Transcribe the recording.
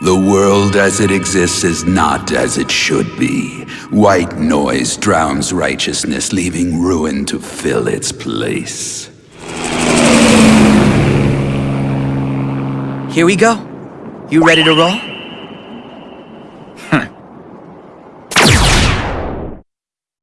The world as it exists is not as it should be. White noise drowns righteousness, leaving ruin to fill its place. Here we go. You ready to roll?